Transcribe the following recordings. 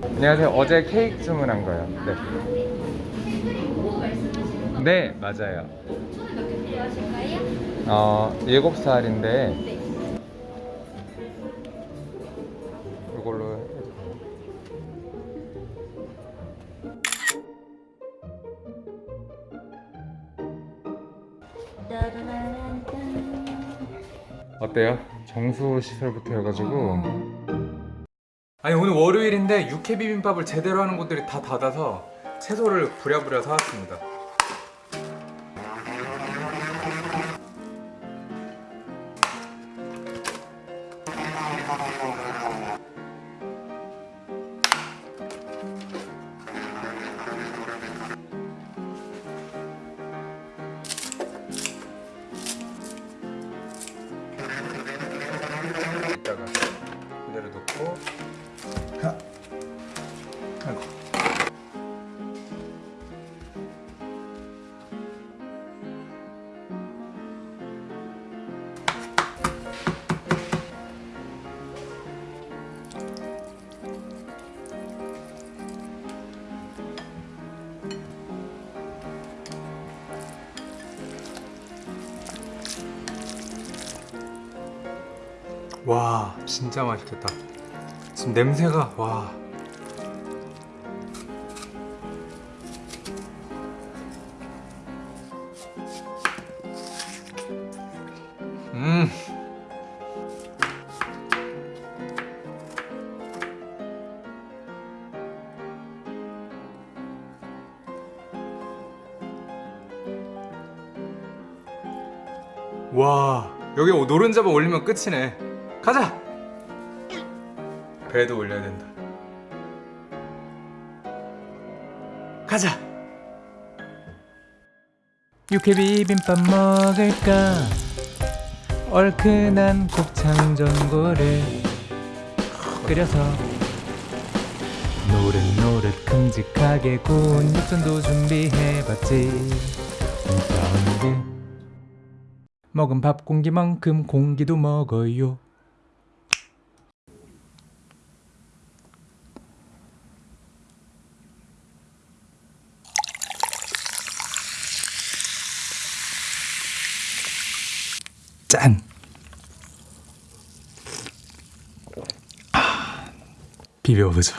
안녕하세요. 어제 케이크 주문한 거요. 네. 네, 맞아요. 어, 7살인데 네. 이걸로? 어때요? 정수 시설부터 해가지고 아니 오늘 월요일인데 육회 비빔밥을 제대로 하는 곳들이 다 닫아서 채소를 부랴부랴 사왔습니다 와 진짜 맛있겠다. 지금 냄새가 와. 음. 와 여기 노른자만 올리면 끝이네 가자. 배도 올려야 된다. 가자. 육회 비빔밥 먹을까? 얼큰한 곱창 전골을 끓여서 노릇노릇 큼직하게 구운 육전도 준비해봤지. 사운드 먹은 밥 공기만큼 공기도 먹어요 짠! 아, 비벼보죠.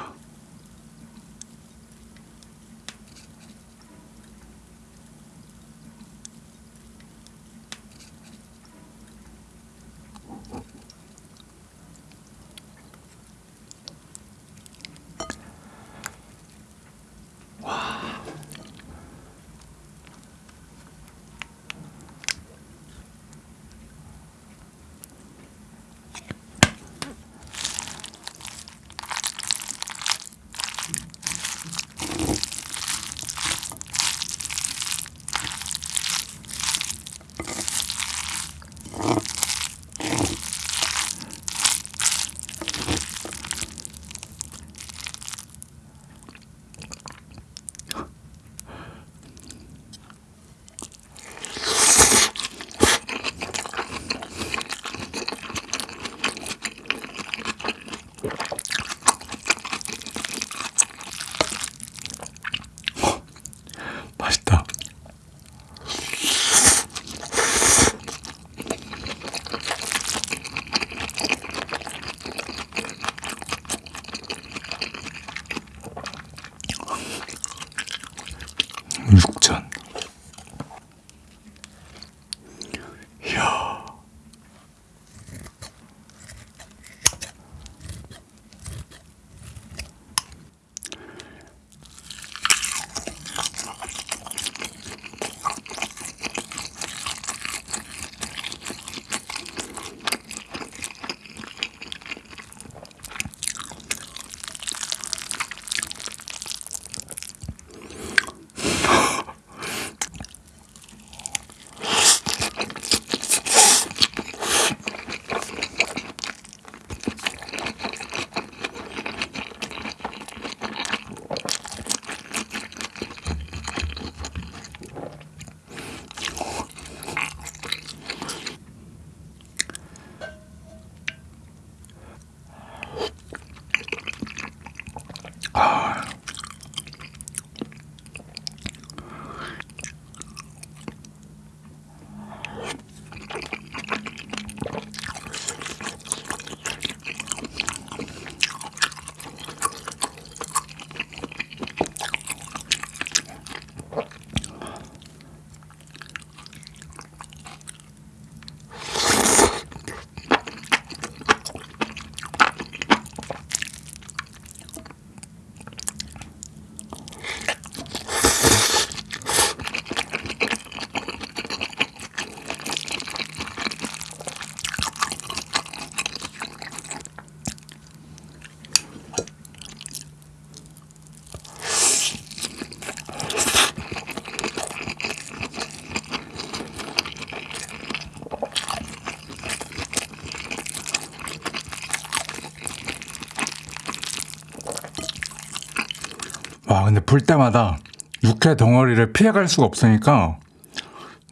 근데 불 때마다 육회 덩어리를 피해갈 수가 없으니까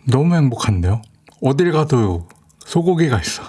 너무 행복한데요? 어딜 가도 소고기가 있어.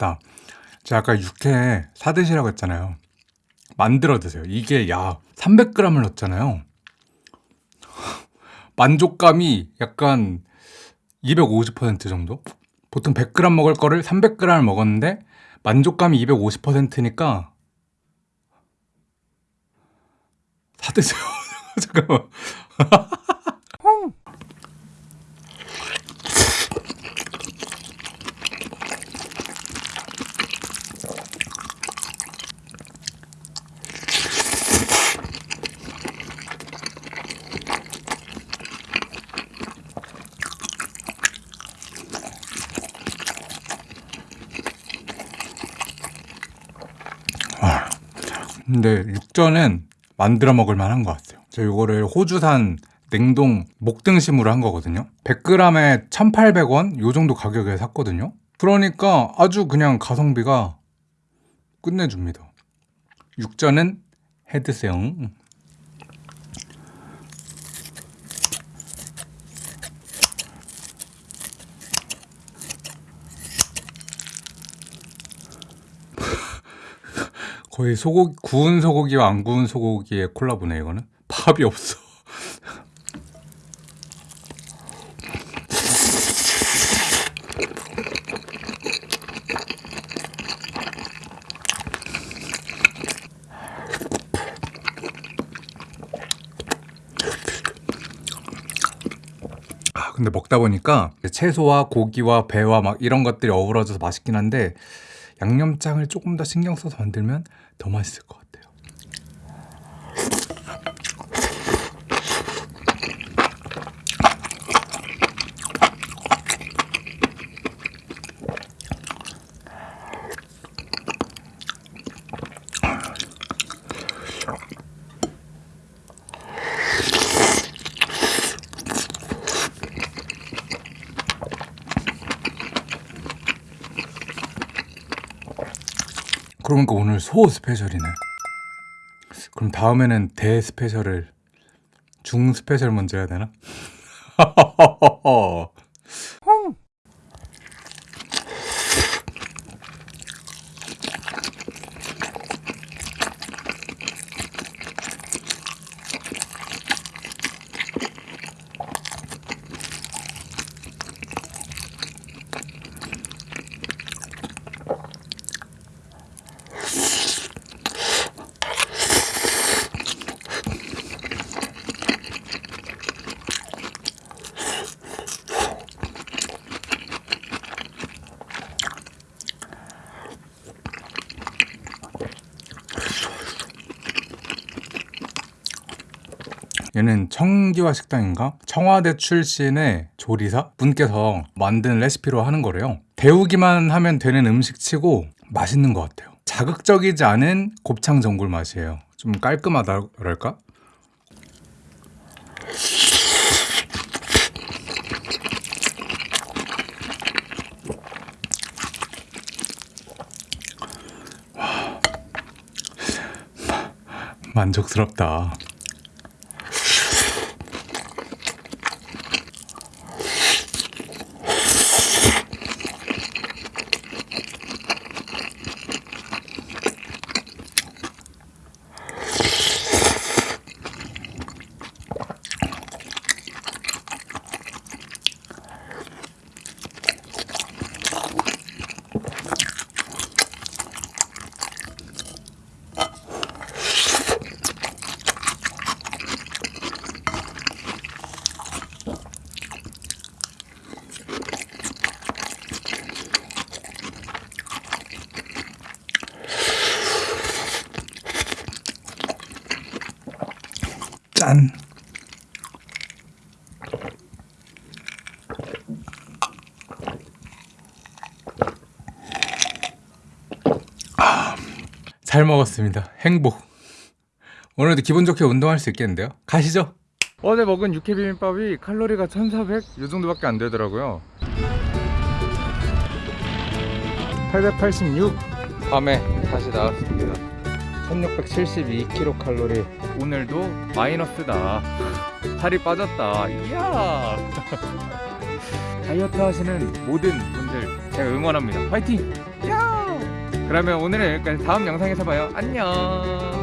맛있다. 제가 아까 육회 사드시라고 했잖아요. 만들어 드세요. 이게 야 300g을 넣었잖아요. 만족감이 약간 250% 정도? 보통 100g 먹을 거를 300g을 먹었는데 만족감이 250%니까 사드세요. 잠깐만. 근데 육전은 만들어 먹을 만한 것 같아요. 저 이거를 호주산 냉동 목등심으로 한 거거든요. 100g에 1,800원 요 정도 가격에 샀거든요. 그러니까 아주 그냥 가성비가 끝내줍니다. 육전은 해드세요. 거의 소고기 구운 소고기와 안 구운 소고기의 콜라보네 이거는 밥이 없어. 아 근데 먹다 보니까 채소와 고기와 배와 막 이런 것들이 어우러져서 맛있긴 한데 양념장을 조금 더 신경 써서 만들면 더 맛있을 것 같아요. 그러니까 오늘 소 스페셜이네. 그럼 다음에는 대 스페셜을 중 스페셜 먼저 해야 되나? 얘는 청기화 식당인가? 청와대 출신의 조리사 분께서 만든 레시피로 하는 거래요. 데우기만 하면 되는 음식치고 맛있는 것 같아요. 자극적이지 않은 곱창 전골 맛이에요. 좀 깔끔하다 그럴까? 와, 만족스럽다. 짠. 아, 잘 먹었습니다. 행복. 오늘도 기분 좋게 운동할 수 있겠는데요? 가시죠. 어제 먹은 육회 비빔밥이 칼로리가 1,400? 이 정도밖에 안 되더라고요. 886 밤에 다시 나왔습니다 1672kcal 오늘도 마이너스다. 살이 빠졌다. 이야. 다이어트 하시는 모든 분들 제가 응원합니다. 화이팅! 야! 그러면 오늘은 여기까지 다음 영상에서 봐요. 안녕